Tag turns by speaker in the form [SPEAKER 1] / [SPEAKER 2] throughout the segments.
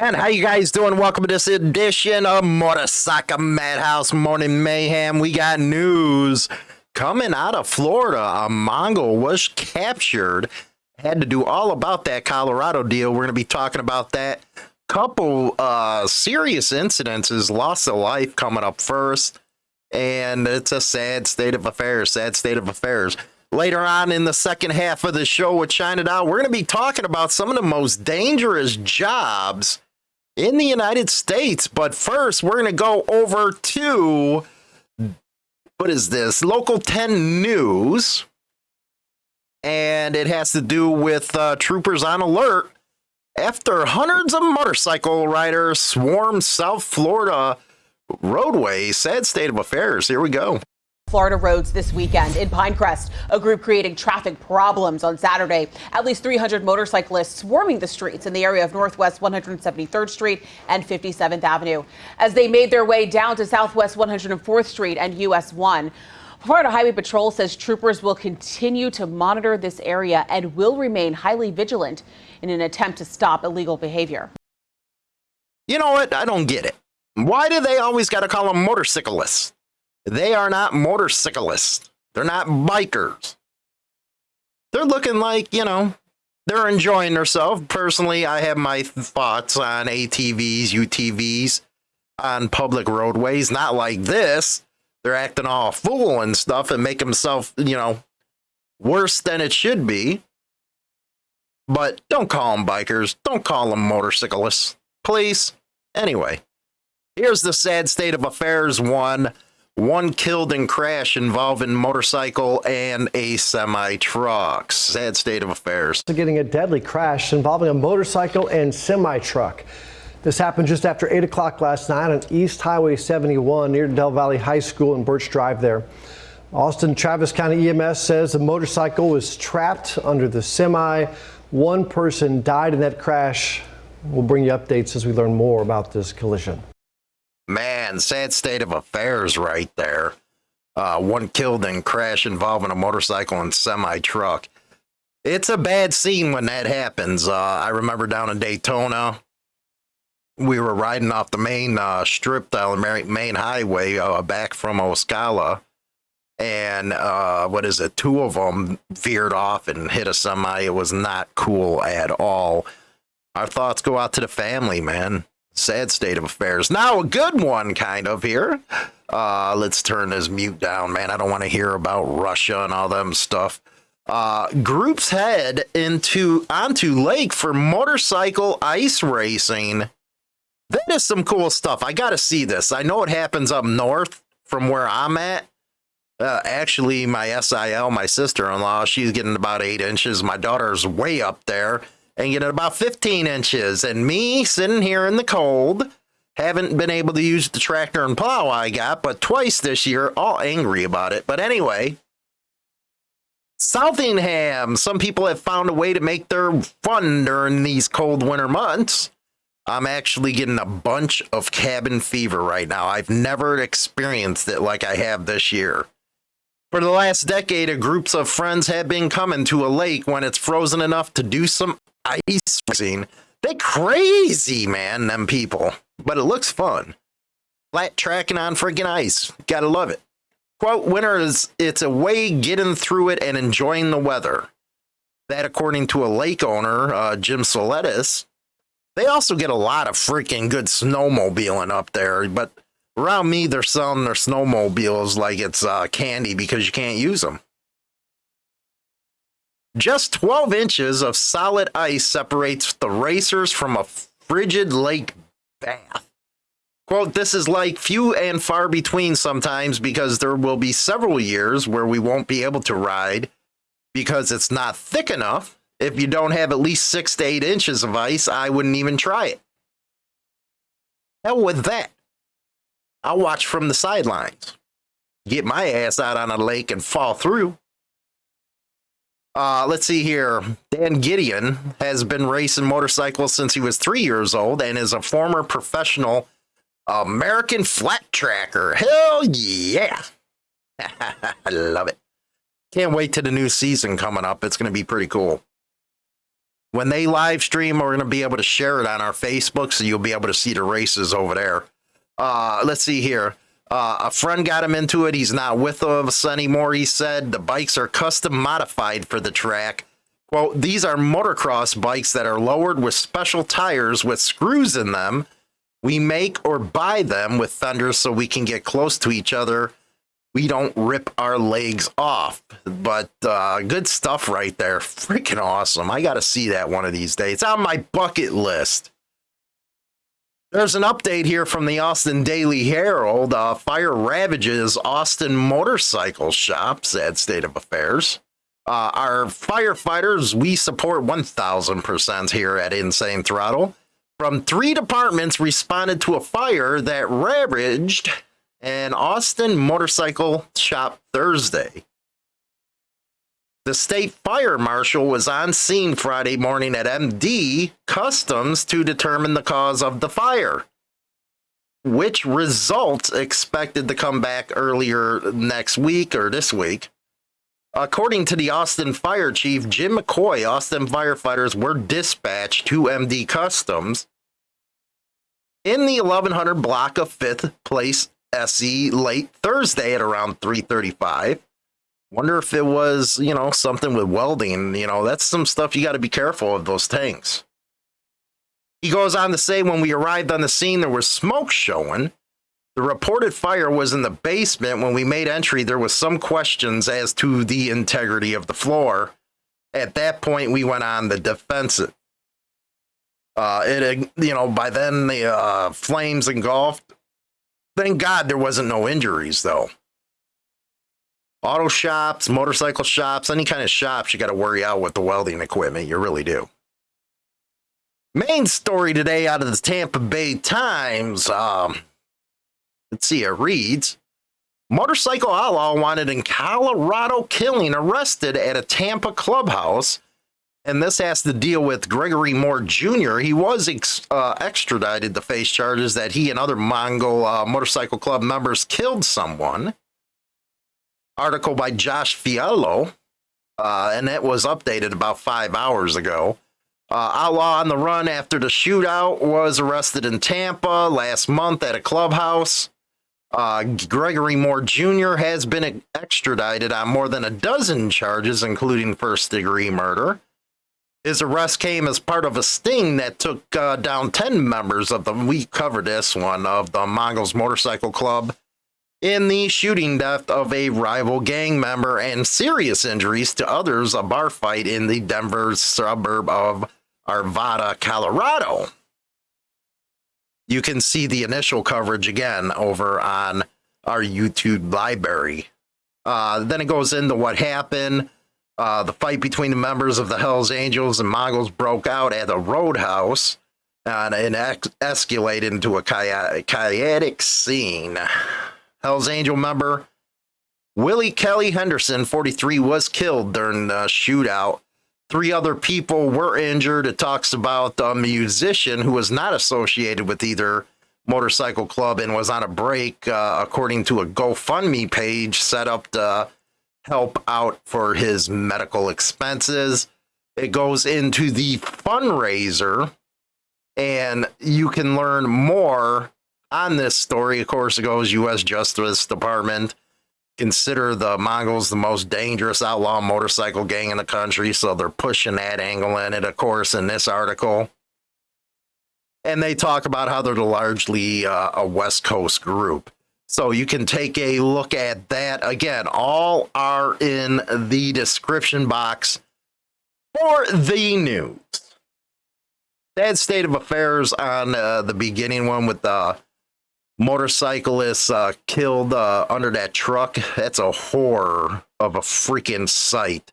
[SPEAKER 1] And how you guys doing? Welcome to this edition of Motorcycle Madhouse Morning Mayhem. We got news coming out of Florida. A Mongol was captured. Had to do all about that Colorado deal. We're going to be talking about that. Couple uh, serious incidences, loss of life coming up first. And it's a sad state of affairs. Sad state of affairs. Later on in the second half of the show with China Doll, we're going to be talking about some of the most dangerous jobs in the United States. But first, we're going to go over to what is this? Local 10 News. And it has to do with uh, troopers on alert after hundreds of motorcycle riders swarm South Florida roadway. Sad state of affairs. Here we go.
[SPEAKER 2] Florida roads this weekend. In Pinecrest, a group creating traffic problems on Saturday. At least 300 motorcyclists swarming the streets in the area of Northwest 173rd Street and 57th Avenue as they made their way down to Southwest 104th Street and US 1. Florida Highway Patrol says troopers will continue to monitor this area and will remain highly vigilant in an attempt to stop illegal behavior.
[SPEAKER 1] You know what? I don't get it. Why do they always got to call them motorcyclists? They are not motorcyclists. They're not bikers. They're looking like, you know, they're enjoying themselves. Personally, I have my thoughts on ATVs, UTVs on public roadways. Not like this. They're acting all fool and stuff and make themselves, you know, worse than it should be. But don't call them bikers. Don't call them motorcyclists. Please. Anyway, here's the sad state of affairs one one killed in crash involving motorcycle and a semi truck. Sad state of affairs.
[SPEAKER 3] Getting a deadly crash involving a motorcycle and semi truck. This happened just after 8 o'clock last night on East Highway 71 near Del Valle High School and Birch Drive there. Austin Travis County EMS says the motorcycle was trapped under the semi. One person died in that crash. We'll bring you updates as we learn more about this collision.
[SPEAKER 1] Man, sad state of affairs right there. Uh, one killed in crash involving a motorcycle and semi truck. It's a bad scene when that happens. Uh, I remember down in Daytona, we were riding off the main uh, strip down the main highway uh, back from Ocala. And uh, what is it? Two of them veered off and hit a semi. It was not cool at all. Our thoughts go out to the family, man sad state of affairs. Now, a good one, kind of here. Uh, let's turn this mute down, man. I don't want to hear about Russia and all them stuff. Uh, groups head into onto lake for motorcycle ice racing. That is some cool stuff. I got to see this. I know it happens up north from where I'm at. Uh, actually, my SIL, my sister-in-law, she's getting about eight inches. My daughter's way up there and get it about 15 inches. And me sitting here in the cold, haven't been able to use the tractor and plow I got, but twice this year, all angry about it. But anyway, Southingham, some people have found a way to make their fun during these cold winter months. I'm actually getting a bunch of cabin fever right now. I've never experienced it like I have this year. For the last decade, groups of friends have been coming to a lake when it's frozen enough to do some ice racing. They crazy, man, them people. But it looks fun. Flat tracking on freaking ice. Gotta love it. Quote, winter is it's a way getting through it and enjoying the weather. That according to a lake owner, uh, Jim Soletis. They also get a lot of freaking good snowmobiling up there, but around me, they're selling their snowmobiles like it's uh, candy because you can't use them. Just 12 inches of solid ice separates the racers from a frigid lake bath. Quote, this is like few and far between sometimes because there will be several years where we won't be able to ride because it's not thick enough. If you don't have at least six to eight inches of ice, I wouldn't even try it. Hell with that. I'll watch from the sidelines. Get my ass out on a lake and fall through. Uh, let's see here. Dan Gideon has been racing motorcycles since he was three years old and is a former professional American flat tracker. Hell yeah. I love it. Can't wait to the new season coming up. It's going to be pretty cool. When they live stream, we're going to be able to share it on our Facebook, so you'll be able to see the races over there. Uh, let's see here. Uh, a friend got him into it. He's not with us anymore. He said the bikes are custom modified for the track. Quote, these are motocross bikes that are lowered with special tires with screws in them. We make or buy them with fenders so we can get close to each other. We don't rip our legs off. But uh, good stuff right there. Freaking awesome. I got to see that one of these days. It's on my bucket list. There's an update here from the Austin Daily Herald. Uh, fire ravages Austin motorcycle shop. Sad state of affairs. Uh, our firefighters, we support 1000% here at Insane Throttle. From three departments responded to a fire that ravaged an Austin motorcycle shop Thursday. The state fire marshal was on scene Friday morning at MD Customs to determine the cause of the fire, which results expected to come back earlier next week or this week. According to the Austin Fire Chief Jim McCoy, Austin firefighters were dispatched to MD Customs in the 1100 block of 5th Place SE late Thursday at around 3:35. Wonder if it was, you know, something with welding, you know, that's some stuff you got to be careful of those tanks. He goes on to say when we arrived on the scene there was smoke showing the reported fire was in the basement. When we made entry, there was some questions as to the integrity of the floor. At that point, we went on the defensive. Uh, it, you know, by then the uh, flames engulfed. Thank God there wasn't no injuries though. Auto shops, motorcycle shops, any kind of shops, you got to worry out with the welding equipment. You really do. Main story today out of the Tampa Bay Times. Um, Let's see, it reads Motorcycle outlaw wanted in Colorado killing arrested at a Tampa clubhouse. And this has to deal with Gregory Moore Jr. He was ex- uh, extradited to face charges that he and other Mongol uh, motorcycle club members killed someone. Article by Josh Fiallo, uh, and it was updated about five hours ago. Uh, outlaw on the run after the shootout was arrested in Tampa last month at a clubhouse. Uh, Gregory Moore Jr. has been extradited on more than a dozen charges, including first degree murder. His arrest came as part of a sting that took uh, down 10 members of the, we covered this one, of the Mongols Motorcycle Club in the shooting death of a rival gang member and serious injuries to others, a bar fight in the Denver suburb of Arvada, Colorado you can see the initial coverage again over on our YouTube library. Uh, then it goes into what happened. Uh, the fight between the members of the Hells Angels and Mongols broke out at a roadhouse and it ex- escalated into a chaotic scene. Hells Angel member Willie Kelly Henderson, 43, was killed during the shootout Three other people were injured. It talks about a musician who was not associated with either motorcycle club and was on a break, uh, according to a GoFundMe page set up to help out for his medical expenses. It goes into the fundraiser, and you can learn more on this story. Of course, it goes U.S. Justice Department consider the Mongols the most dangerous outlaw motorcycle gang in the country, so they're pushing that angle in it, of course, in this article. And they talk about how they're largely uh, a West Coast group. So you can take a look at that. Again, all are in the description box for the news. That state of affairs on uh, the beginning one with the motorcyclist uh, killed uh, under that truck. That's a horror of a freaking sight.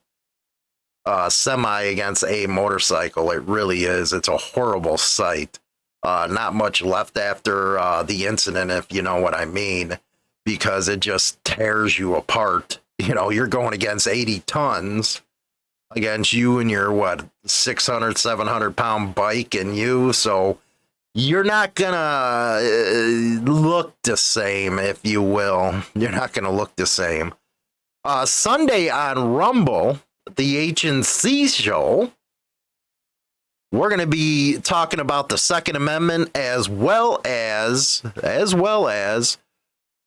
[SPEAKER 1] Uh, semi against a motorcycle. It really is. It's a horrible sight. Uh, not much left after uh, the incident, if you know what I mean, because it just tears you apart. You know, you're going against 80 tons against you and your, what, 600, 700 pound bike and you. So, you're not gonna uh, look the same, if you will. You're not gonna look the same. Uh, Sunday on Rumble, the HNC show, we're to be talking about the Second Amendment as well as as well as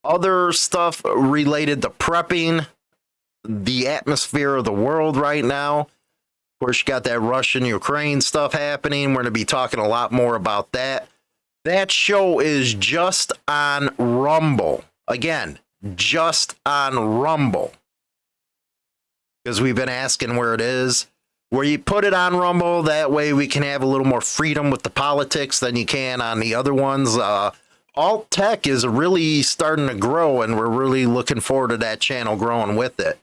[SPEAKER 1] other stuff related to prepping the atmosphere of the world right now. Of course, you got that Russian Ukraine stuff happening. We're going to be talking a lot more about that. That show is just on Rumble. Again, just on Rumble. Because we've been asking where it is. Where you put it on Rumble, that way we can have a little more freedom with the politics than you can on the other ones. Uh, alt tech is really starting to grow, and we're really looking forward to that channel growing with it.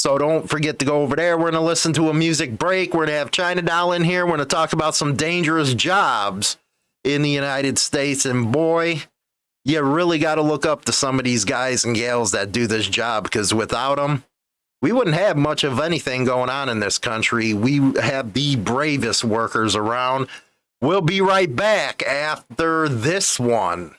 [SPEAKER 1] So don't forget to go over there. We're going to listen to a music break. We're going to have China Doll in here. We're going to talk about some dangerous jobs in the United States. And boy, you really got to look up to some of these guys and gals that do this job because without them, we wouldn't have much of anything going on in this country. We have the bravest workers around. We'll be right back after this one.